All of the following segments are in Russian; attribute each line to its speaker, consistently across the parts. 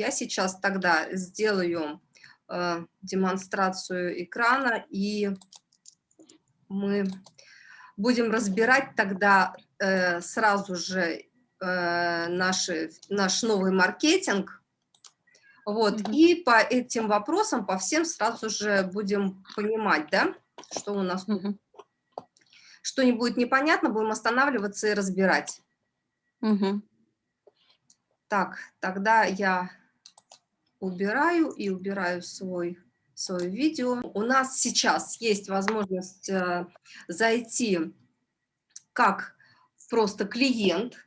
Speaker 1: я сейчас тогда сделаю э, демонстрацию экрана, и мы будем разбирать тогда э, сразу же э, наши, наш новый маркетинг. Вот, mm -hmm. и по этим вопросам, по всем сразу же будем понимать, да, что у нас. Mm -hmm. Что не будет непонятно, будем останавливаться и разбирать. -hmm. Так, тогда я убираю и убираю свой, свое видео. У нас сейчас есть возможность э, зайти как просто клиент,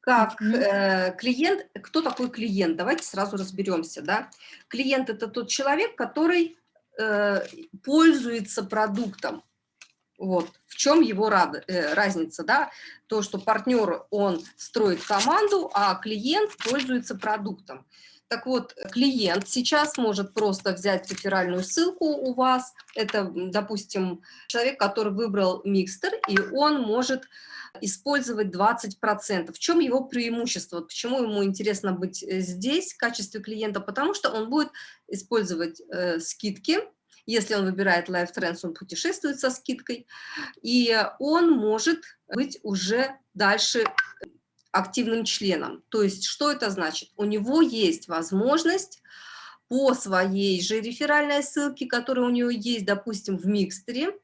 Speaker 1: как э, клиент, кто такой клиент? Давайте сразу разберемся, да. Клиент – это тот человек, который э, пользуется продуктом. Вот, в чем его рад, э, разница, да, то, что партнер, он строит команду, а клиент пользуется продуктом. Так вот, клиент сейчас может просто взять реферальную ссылку у вас, это, допустим, человек, который выбрал микстер, и он может использовать 20%. В чем его преимущество? Почему ему интересно быть э, здесь в качестве клиента? Потому что он будет использовать э, скидки, если он выбирает Life Trends, он путешествует со скидкой, и он может быть уже дальше активным членом. То есть что это значит? У него есть возможность по своей же реферальной ссылке, которая у него есть, допустим, в Микстере,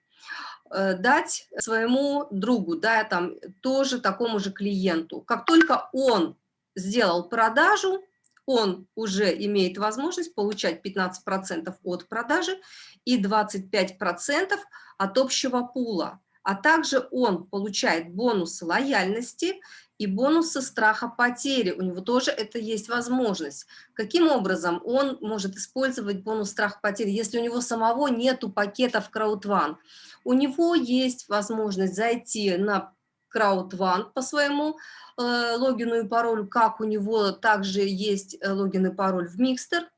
Speaker 1: э, дать своему другу, да, там, тоже такому же клиенту. Как только он сделал продажу, он уже имеет возможность получать 15% от продажи и 25% от общего пула. А также он получает бонусы лояльности и бонусы страха потери. У него тоже это есть возможность. Каким образом он может использовать бонус страха потери, если у него самого нету пакетов краудван? У него есть возможность зайти на краудван по своему э, логину и паролю, как у него также есть э, логин и пароль в Микстер,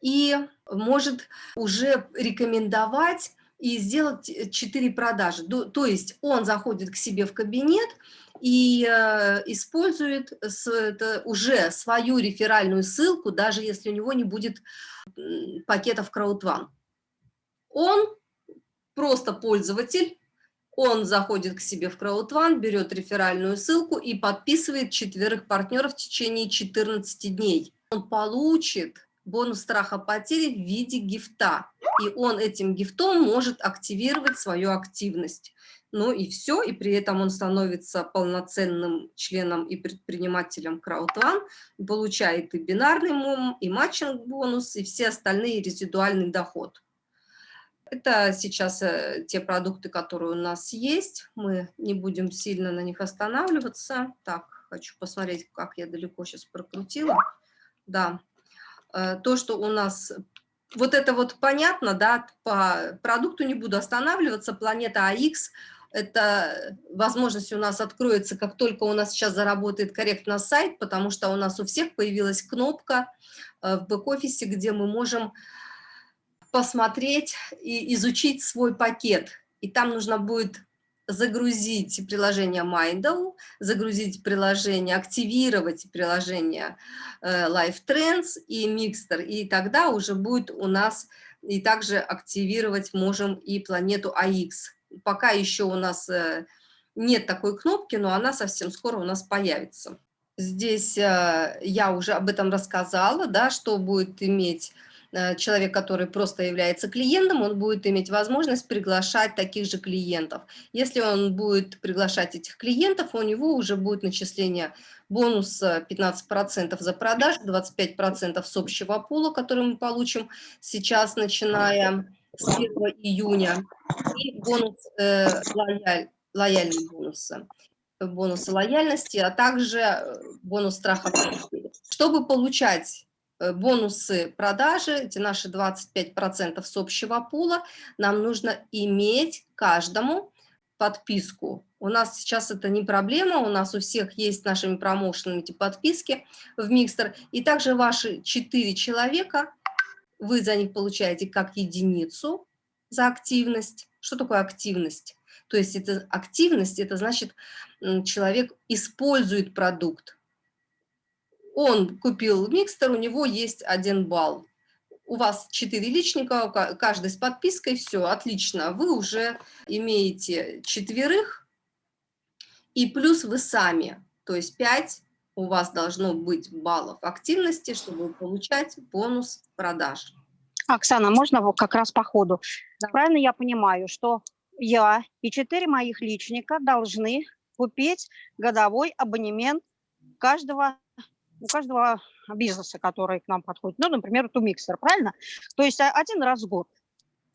Speaker 1: и может уже рекомендовать и сделать 4 продажи. То есть он заходит к себе в кабинет и э, использует уже свою реферальную ссылку, даже если у него не будет пакетов краудван. Он просто пользователь, он заходит к себе в краудван, берет реферальную ссылку и подписывает четверых партнеров в течение 14 дней. Он получит бонус страха потери в виде гифта. И он этим гифтом может активировать свою активность. Ну и все, и при этом он становится полноценным членом и предпринимателем CrowdOne, получает и бинарный мум, и матчинг бонус, и все остальные резидуальный доход. Это сейчас э, те продукты, которые у нас есть. Мы не будем сильно на них останавливаться. Так, хочу посмотреть, как я далеко сейчас прокрутила. Да, то, что у нас... Вот это вот понятно, да, по продукту не буду останавливаться, планета АХ, это возможность у нас откроется, как только у нас сейчас заработает корректно сайт, потому что у нас у всех появилась кнопка э, в бэк-офисе, где мы можем посмотреть и изучить свой пакет. И там нужно будет загрузить приложение Mindle, загрузить приложение, активировать приложение э, Life Trends и Mixter, и тогда уже будет у нас, и также активировать можем и планету AX. Пока еще у нас э, нет такой кнопки, но она совсем скоро у нас появится. Здесь э, я уже об этом рассказала, да, что будет иметь человек, который просто является клиентом, он будет иметь возможность приглашать таких же клиентов. Если он будет приглашать этих клиентов, у него уже будет начисление бонуса 15% за продажу, 25% с общего пула, который мы получим сейчас, начиная с 1 июня, и бонус э, лояль, лояльные бонусы бонусы лояльности, а также э, бонус страха. Чтобы получать Э, бонусы продажи, эти наши 25% с общего пула, нам нужно иметь каждому подписку. У нас сейчас это не проблема, у нас у всех есть нашими промоушенами эти подписки в Микстер. И также ваши 4 человека, вы за них получаете как единицу за активность. Что такое активность? То есть это активность, это значит человек использует продукт, он купил микстер, у него есть один балл. У вас 4 личника, каждый с подпиской, все, отлично. Вы уже имеете четверых, и плюс вы сами, то есть 5 у вас должно быть баллов активности, чтобы получать бонус продаж.
Speaker 2: Оксана, можно вот как раз по ходу? Да. Правильно я понимаю, что я и четыре моих личника должны купить годовой абонемент каждого, у каждого бизнеса, который к нам подходит. Ну, например, Тумиксер, правильно? То есть один раз в год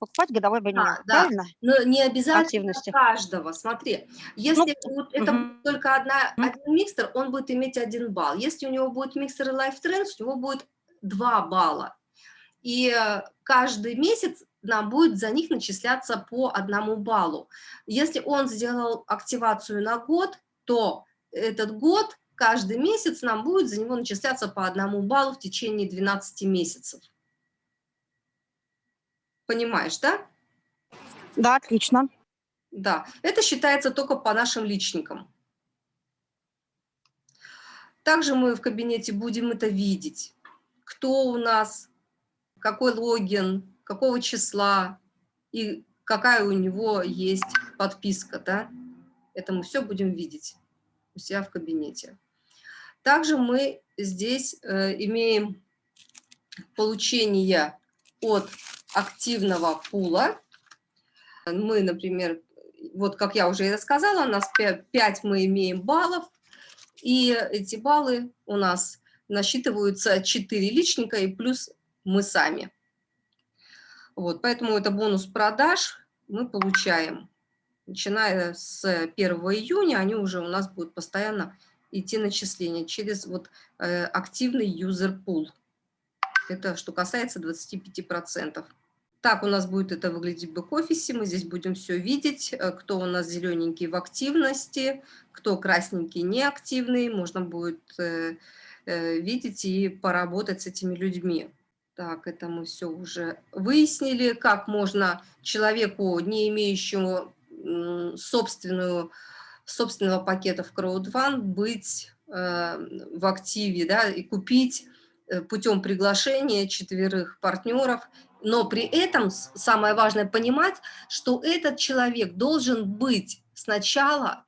Speaker 2: покупать годовой абонемент, а, правильно?
Speaker 1: Да. Но не обязательно Активности. каждого. Смотри, если ну, это угу. будет только одна, угу. один микстер, он будет иметь один балл. Если у него будет микстер и Life Trends, у него будет два балла. И э, каждый месяц нам будет за них начисляться по одному баллу. Если он сделал активацию на год, то этот год каждый месяц нам будет за него начисляться по одному баллу в течение 12 месяцев. Понимаешь, да?
Speaker 2: Да, отлично.
Speaker 1: Да, это считается только по нашим личникам. Также мы в кабинете будем это видеть. Кто у нас, какой логин, какого числа и какая у него есть подписка, да? Это мы все будем видеть у себя в кабинете. Также мы здесь э, имеем получение от активного пула. Мы, например, вот как я уже и рассказала, у нас 5, 5 мы имеем баллов, и эти баллы у нас насчитываются 4 личника и плюс мы сами. Вот, поэтому это бонус продаж мы получаем. Начиная с 1 июня они уже у нас будут постоянно идти начисления через вот, э, активный user pool. Это что касается 25%. Так у нас будет это выглядеть в бэк-офисе. Мы здесь будем все видеть, э, кто у нас зелененький в активности, кто красненький неактивный. Можно будет э, видеть и поработать с этими людьми. Так, это мы все уже выяснили, как можно человеку, не имеющему собственную, собственного пакета в CrowdFund, быть э, в активе да, и купить э, путем приглашения четверых партнеров. Но при этом самое важное понимать, что этот человек должен быть сначала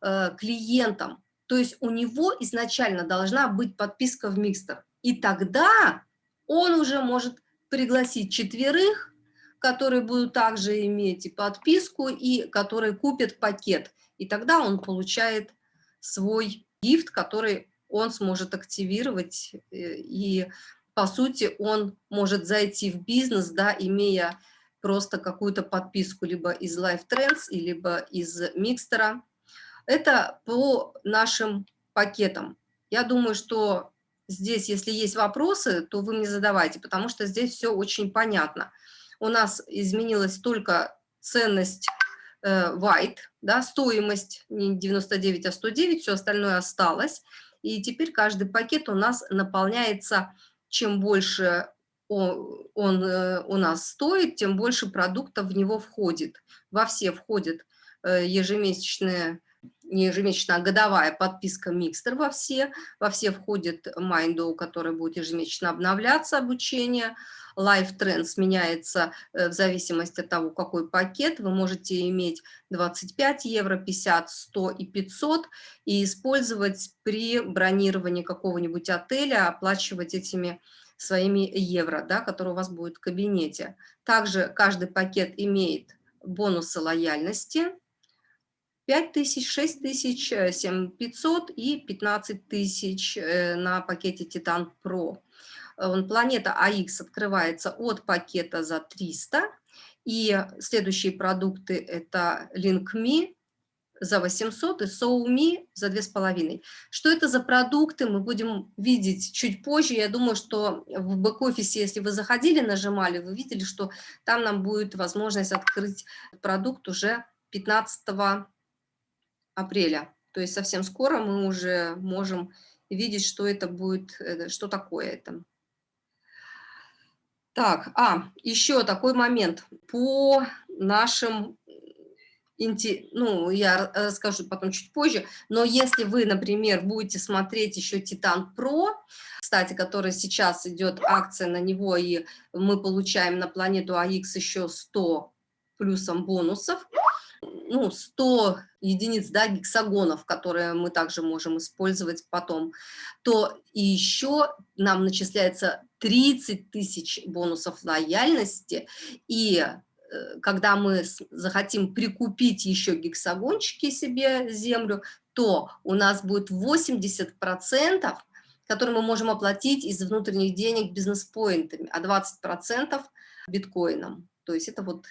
Speaker 1: э, клиентом, то есть у него изначально должна быть подписка в Микстер. И тогда он уже может пригласить четверых, которые будут также иметь и подписку, и которые купят пакет. И тогда он получает свой гифт, который он сможет активировать, э, и, по сути, он может зайти в бизнес, да, имея просто какую-то подписку либо из Life Trends, либо из Микстера. Это по нашим пакетам. Я думаю, что здесь, если есть вопросы, то вы мне задавайте, потому что здесь все очень понятно. У нас изменилась только ценность white, да, стоимость не 99, а 109, все остальное осталось. И теперь каждый пакет у нас наполняется, чем больше он, он э, у нас стоит, тем больше продуктов в него входит. Во все входят э, ежемесячные не ежемесячная, а годовая подписка Микстер во все. Во все входит Майндоу, который будет ежемесячно обновляться обучение. Life Trends меняется э, в зависимости от того, какой пакет. Вы можете иметь 25 евро, 50, 100 и 500 и использовать при бронировании какого-нибудь отеля, оплачивать этими своими евро, да, которые у вас будет в кабинете. Также каждый пакет имеет бонусы лояльности, 5 тысяч, 6 тысяч, 7 500 и 15 тысяч э, на пакете Titan Pro. Планета AX открывается от пакета за 300, и следующие продукты это LinkMe за 800 и SoulMe за 2,5. Что это за продукты, мы будем видеть чуть позже. Я думаю, что в бэк-офисе, если вы заходили, нажимали, вы видели, что там нам будет возможность открыть продукт уже 15 апреля. То есть совсем скоро мы уже можем видеть, что это будет, э, что такое это. Так, а, еще такой момент. По нашим ну, я ра- расскажу потом чуть позже, но если вы, например, будете смотреть еще Титан Про, кстати, который сейчас идет акция на него, и мы получаем на планету АХ еще 100 плюсом бонусов, ну, 100 единиц, да, гексагонов, которые мы также можем использовать потом, то и еще нам начисляется 30 тысяч бонусов лояльности, и э, когда мы захотим прикупить еще гексагончики себе землю, то у нас будет 80%, которые мы можем оплатить из внутренних денег бизнес-поинтами, а 20% биткоином. То есть это вот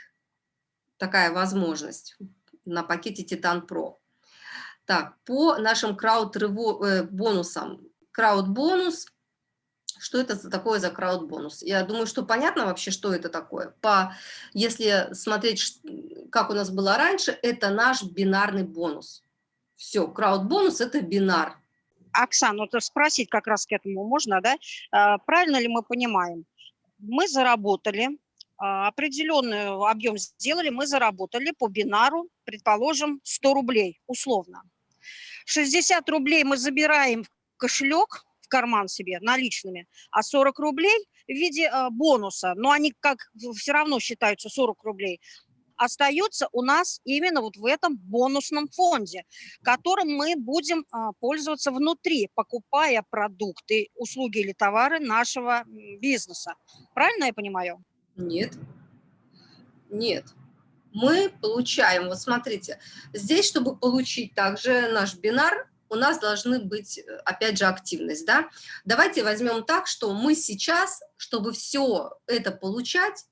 Speaker 1: такая возможность на пакете Titan Pro. Так, по нашим крауд-бонусам. Крауд-бонус, что это такое за крауд-бонус? Я думаю, что понятно вообще, что это такое. По, если смотреть, как у нас было раньше, это наш бинарный бонус. Все, крауд-бонус – это бинар.
Speaker 2: Оксана, вот спросить как раз к этому можно, да? А, Правильно ли мы понимаем? Мы заработали, определенный объем сделали, мы заработали по бинару, предположим, 100 рублей, условно. 60 рублей мы забираем в кошелек, в карман себе наличными, а 40 рублей в виде а, бонуса, но они как все равно считаются 40 рублей, остается у нас именно вот в этом бонусном фонде, которым мы будем а, пользоваться внутри, покупая продукты, услуги или товары нашего бизнеса. Правильно я понимаю?
Speaker 1: Нет. Нет. Мы получаем, вот смотрите, здесь, чтобы получить также наш бинар, у нас должны быть, э, опять же, активность, да. Давайте возьмем так, что мы сейчас, чтобы все это получать,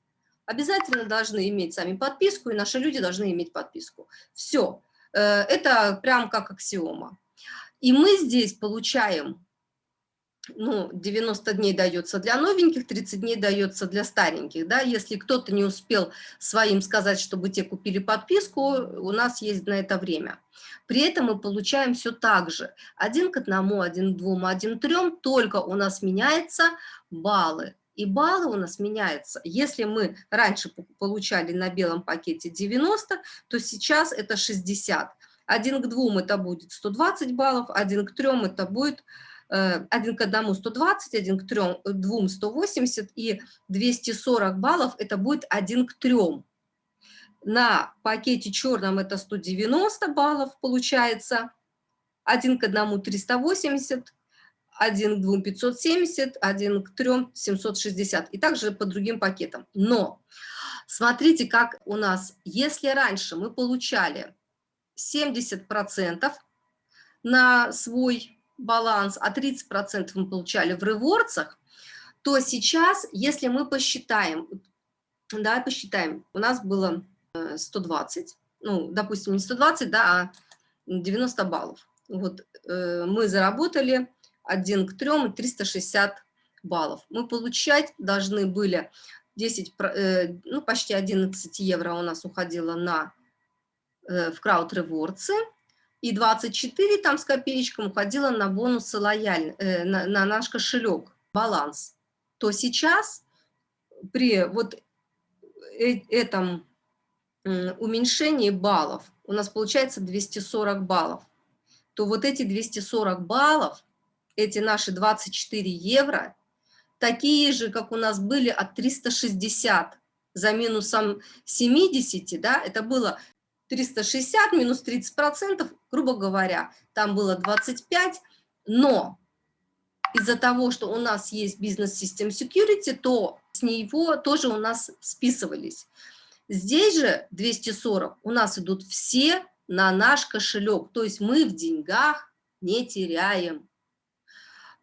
Speaker 1: обязательно должны иметь сами подписку, и наши люди должны иметь подписку. Все. Это прям как аксиома. И мы здесь получаем ну, 90 дней дается для новеньких, 30 дней дается для стареньких, да, если кто-то не успел своим сказать, чтобы те купили подписку, у нас есть на это время. При этом мы получаем все так же, один к одному, один к двум, один к трем, только у нас меняются баллы. И баллы у нас меняются. Если мы раньше по- получали на белом пакете 90, то сейчас это 60. Один к двум это будет 120 баллов, один к трем это будет э, один к одному 120, один к трем, э, двум 180 и 240 баллов это будет один к трем. На пакете черном это 190 баллов получается, один к одному 380, один к двум 570, один к трем 760 и также по другим пакетам. Но смотрите, как у нас, если раньше мы получали 70% на свой баланс, а 30% мы получали в ревордсах, то сейчас, если мы посчитаем, да, посчитаем, у нас было э, 120, ну, допустим, не 120, да, а 90 баллов. Вот э, мы заработали 1 к 3 и 360 баллов. Мы получать должны были 10, про- э, ну, почти 11 евро у нас уходило на, э, в крауд ревордсы, и 24 там с копеечком уходило на бонусы лояльны, э, на, на наш кошелек, баланс, то сейчас при вот э- этом уменьшении баллов у нас получается 240 баллов, то вот эти 240 баллов, эти наши 24 евро, такие же, как у нас были от 360 за минусом 70, да, это было 360 минус 30 процентов, грубо говоря, там было 25, но из-за того, что у нас есть бизнес System Security, то с него тоже у нас списывались. Здесь же 240 у нас идут все на наш кошелек, то есть мы в деньгах не теряем,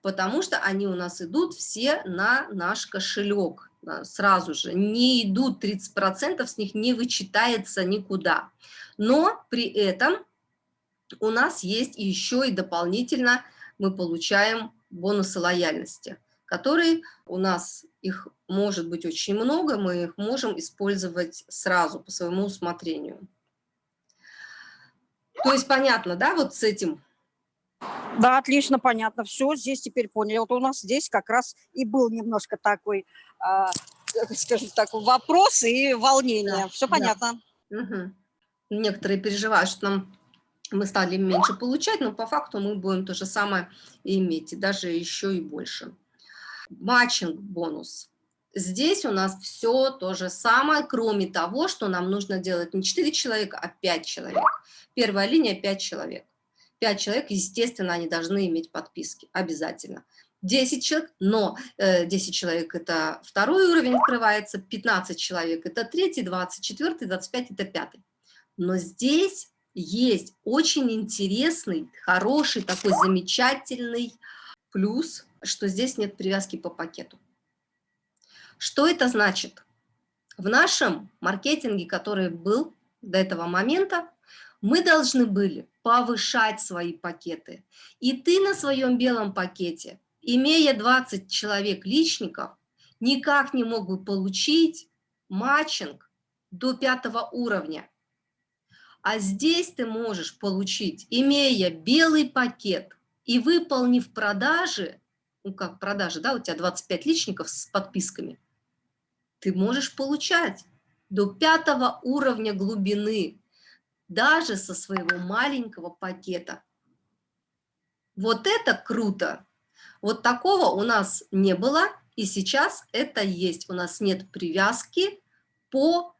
Speaker 1: потому что они у нас идут все на наш кошелек да, сразу же, не идут 30%, с них не вычитается никуда. Но при этом у нас есть еще и дополнительно мы получаем бонусы лояльности, которые у нас, их может быть очень много, мы их можем использовать сразу по своему усмотрению. То есть понятно, да, вот с этим?
Speaker 2: Да, отлично, понятно. Все, здесь теперь поняли. Вот у нас здесь как раз и был немножко такой, как скажем так, вопрос и волнение.
Speaker 1: Да,
Speaker 2: Все
Speaker 1: да.
Speaker 2: понятно.
Speaker 1: Мгм. некоторые переживают, что нам мы стали меньше получать, но по факту мы будем то же самое иметь, и даже еще и больше. Матчинг бонус. Здесь у нас все то же самое, кроме того, что нам нужно делать не 4 человека, а 5 человек. Первая линия 5 человек. 5 человек, естественно, они должны иметь подписки, обязательно. 10 человек, но э, 10 человек это второй уровень открывается, 15 человек это третий, 24, 25 это пятый. Но здесь есть очень интересный, хороший, такой замечательный плюс, что здесь нет привязки по пакету. Что это значит? В нашем маркетинге, который был до этого момента, мы должны были повышать свои пакеты. И ты на своем белом пакете, имея 20 человек личников, никак не мог бы получить матчинг до пятого уровня. А здесь ты можешь получить, имея белый пакет и выполнив продажи, ну как продажи, да, у тебя 25 личников с подписками, ты можешь получать до пятого уровня глубины, даже со своего маленького пакета. Вот это круто! Вот такого у нас не было, и сейчас это есть. У нас нет привязки по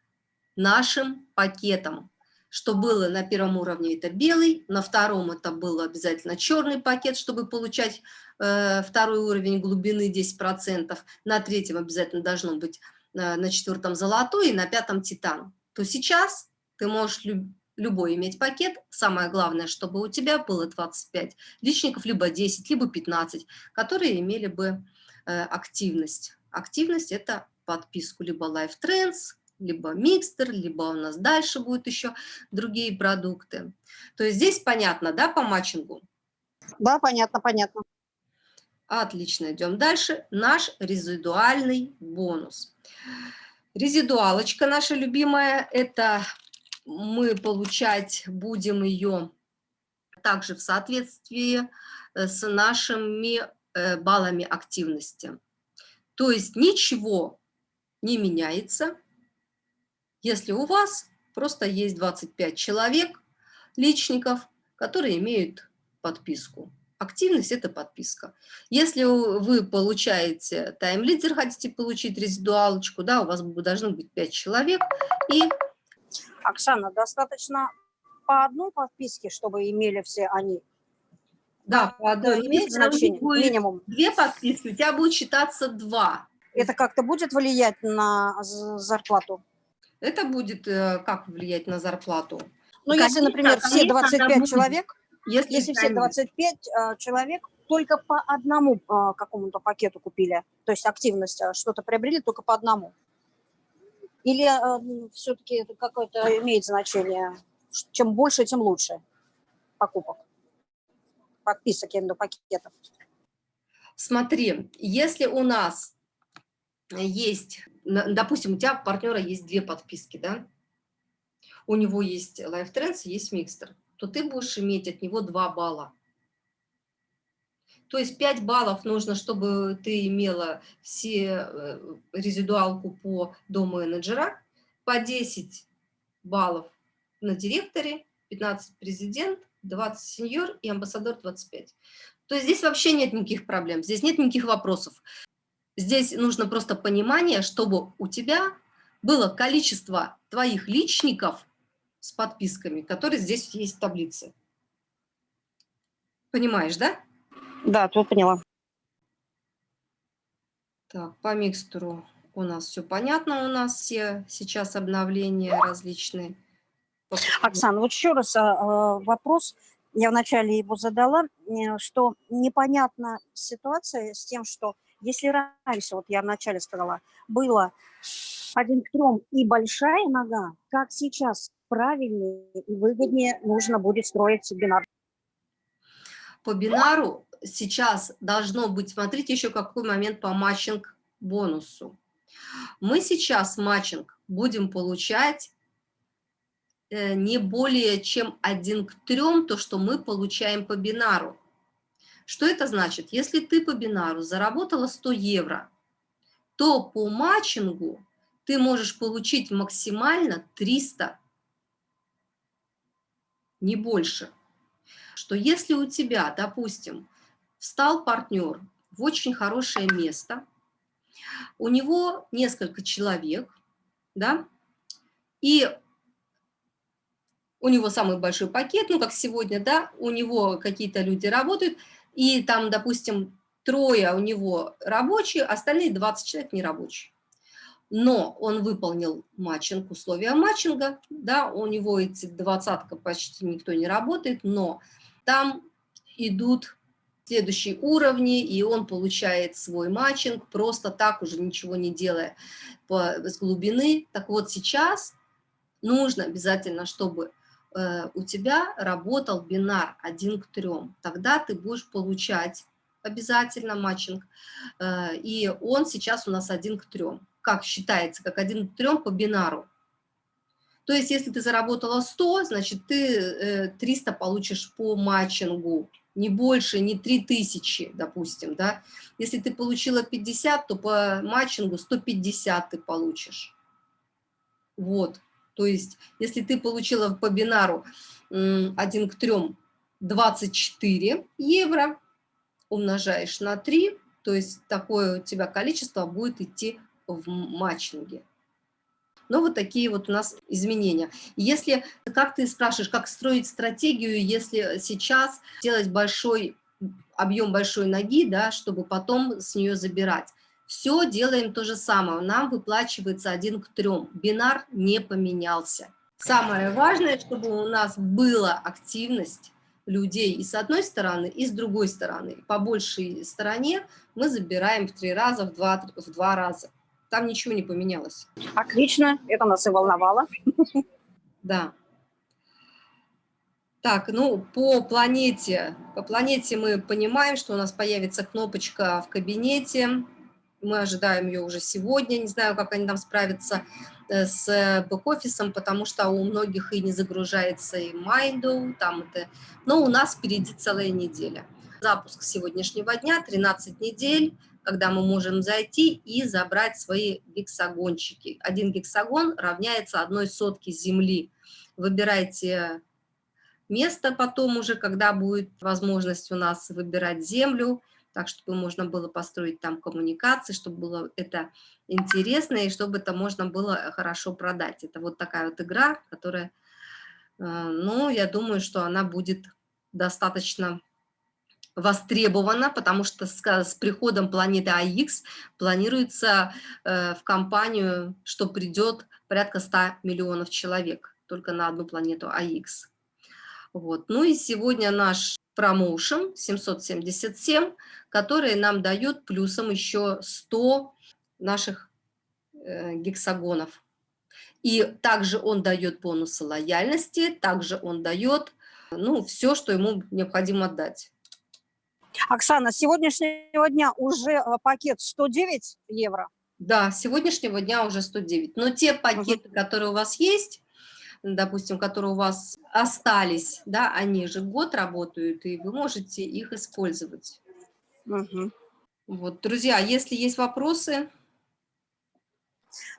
Speaker 1: нашим пакетам. Что было на первом уровне, это белый, на втором это был обязательно черный пакет, чтобы получать э, второй уровень глубины 10%, на третьем обязательно должно быть Э, на четвертом золотой и на пятом титан, то сейчас ты можешь люб, любой иметь пакет. Самое главное, чтобы у тебя было 25 личников, либо 10, либо 15, которые имели бы э, активность. Активность – это подписку либо Life Trends, либо микстер, либо у нас дальше будут еще другие продукты. То есть здесь понятно, да, по матчингу?
Speaker 2: Да, понятно, понятно.
Speaker 1: Отлично, идем дальше. Наш резидуальный бонус. Резидуалочка наша любимая, это мы получать будем ее также в соответствии э, с нашими э, баллами активности. То есть ничего не меняется, если у вас просто есть 25 человек, личников, которые имеют подписку. Активность – это подписка. Если вы получаете тайм-лидер, хотите получить резидуалочку, да, у вас должно быть 5 человек. И...
Speaker 2: Оксана, достаточно по одной подписке, чтобы имели все они?
Speaker 1: Да, по одной.
Speaker 2: Имеет значение, минимум?
Speaker 1: Две подписки, у тебя будет считаться два.
Speaker 2: Это как-то будет влиять на зарплату?
Speaker 1: Это будет э, как влиять на зарплату?
Speaker 2: Ну, если, например, все 25 человек если, Если все 25 э, человек только по одному э, какому-то пакету купили, то есть активность что-то приобрели только по одному. Или э, все-таки это какое-то имеет значение? Чем больше, тем лучше покупок, подписок, я имею в виду пакетов.
Speaker 1: Смотри, если у нас есть, допустим, у тебя партнера есть две подписки, да? У него есть Life Trends, есть Mixter то ты будешь иметь от него 2 балла. То есть 5 баллов нужно, чтобы ты имела все э, резидуалку по дому менеджера, по 10 баллов на директоре, 15 президент, 20 сеньор и амбассадор 25. То есть здесь вообще нет никаких проблем, здесь нет никаких вопросов. Здесь нужно просто понимание, чтобы у тебя было количество твоих личников с подписками, которые здесь есть в таблице. Понимаешь, да?
Speaker 2: Да, тут поняла.
Speaker 1: Так, по микстуру у нас все понятно, у нас все сейчас обновления различные.
Speaker 2: Оксана, вот еще раз а, а, вопрос, я вначале его задала, э, что непонятна ситуация с тем, что если раньше, вот я вначале сказала, было один к трем и большая нога, как сейчас правильнее и выгоднее нужно будет строить бинар?
Speaker 1: По бинару сейчас должно быть, смотрите еще какой момент по matching бонусу. Мы сейчас matching будем получать э, не более чем один к трем, то, что мы получаем по бинару. Что это значит? Если ты по бинару заработала 100 евро, то по matching у ты можешь получить максимально 300 не больше. Что если у тебя, допустим, встал партнер в очень хорошее место, у него несколько человек, да, и у него самый большой пакет, ну, как сегодня, да, у него какие-то люди работают, и там, допустим, трое у него рабочие, остальные 20 человек нерабочие. Но он выполнил матчинг, условия матчинга, да, у него эти двадцатка почти никто не работает, но там идут следующие уровни, и он получает свой matching, просто так уже ничего не делая по, с глубины. Так вот сейчас нужно обязательно, чтобы у тебя работал бинар 1 к 3, тогда ты будешь получать обязательно matching, э, и он сейчас у нас 1 к 3, как считается, как 1 к 3 по бинару. То есть, если ты заработала 100, значит, ты 300 э, получишь по матчингу, не больше, не 3000, допустим, да. Если ты получила 50, то по матчингу 150 ты получишь. Вот, то есть, если ты получила по бинару 1 к 3 24 евро, умножаешь на 3, то есть такое у тебя количество будет идти в матчинге. Но вот такие вот у нас изменения. Если, как ты спрашиваешь, как строить стратегию, если сейчас делать большой объем большой ноги, да, чтобы потом с нее забирать. Все делаем то же самое, нам выплачивается один к трем, бинар не поменялся. Самое важное, чтобы у нас была активность людей и с одной стороны, и с другой стороны. По большей стороне мы забираем в три раза, в два, в два раза. Там ничего не поменялось.
Speaker 2: Отлично, это нас и волновало.
Speaker 1: Да. Так, ну, по планете, по планете мы понимаем, что у нас появится кнопочка в кабинете. Мы ожидаем ее уже сегодня, не знаю, как они там справятся э, с бэк-офисом, потому что у многих и не загружается и Майду, там это... Но у нас впереди целая неделя. Запуск сегодняшнего дня, 13 недель, когда мы можем зайти и забрать свои гексагончики. Один гексагон равняется одной сотке земли. Выбирайте место потом уже, когда будет возможность у нас выбирать землю, так, чтобы можно было построить там коммуникации, чтобы было это интересно и чтобы это можно было хорошо продать. Это вот такая вот игра, которая, э, ну, я думаю, что она будет достаточно востребована, потому что с, с приходом планеты АИКС планируется э, в компанию, что придет порядка 100 миллионов человек только на одну планету АИКС. Вот. Ну и сегодня наш промоушен 777, который нам дает плюсом еще 100 наших э, гексагонов. И также он дает бонусы лояльности, также он дает ну, все, что ему необходимо отдать.
Speaker 2: Оксана, с сегодняшнего дня уже э, пакет 109 евро?
Speaker 1: Да, с сегодняшнего дня уже 109. Но те пакеты, угу. которые у вас есть, допустим, которые у вас остались, да, они же год работают, и вы можете их использовать. Угу. Вот, друзья, если есть вопросы...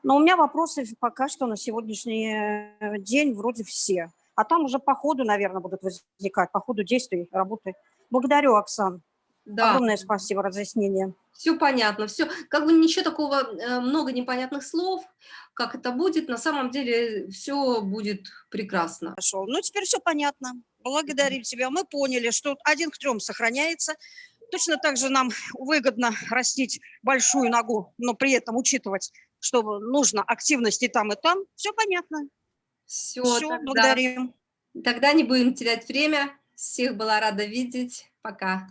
Speaker 2: Но у меня вопросы пока что на сегодняшний э, день вроде все. А там уже по ходу, наверное, будут возникать, по ходу действий, работы. Благодарю, Оксан. Да. Огромное спасибо, разъяснение.
Speaker 1: Все понятно, все. Как бы ничего такого, э, много непонятных слов, как это будет, на самом деле все будет прекрасно.
Speaker 2: Хорошо, ну теперь все понятно. Благодарим тебя. Мы поняли, что один к трем сохраняется. Точно так же нам выгодно растить большую ногу, но при этом учитывать, что нужно активность и там, и там. Все понятно.
Speaker 1: Все, все тогда, благодарим. Тогда не будем терять время. Всех была рада видеть. Пока.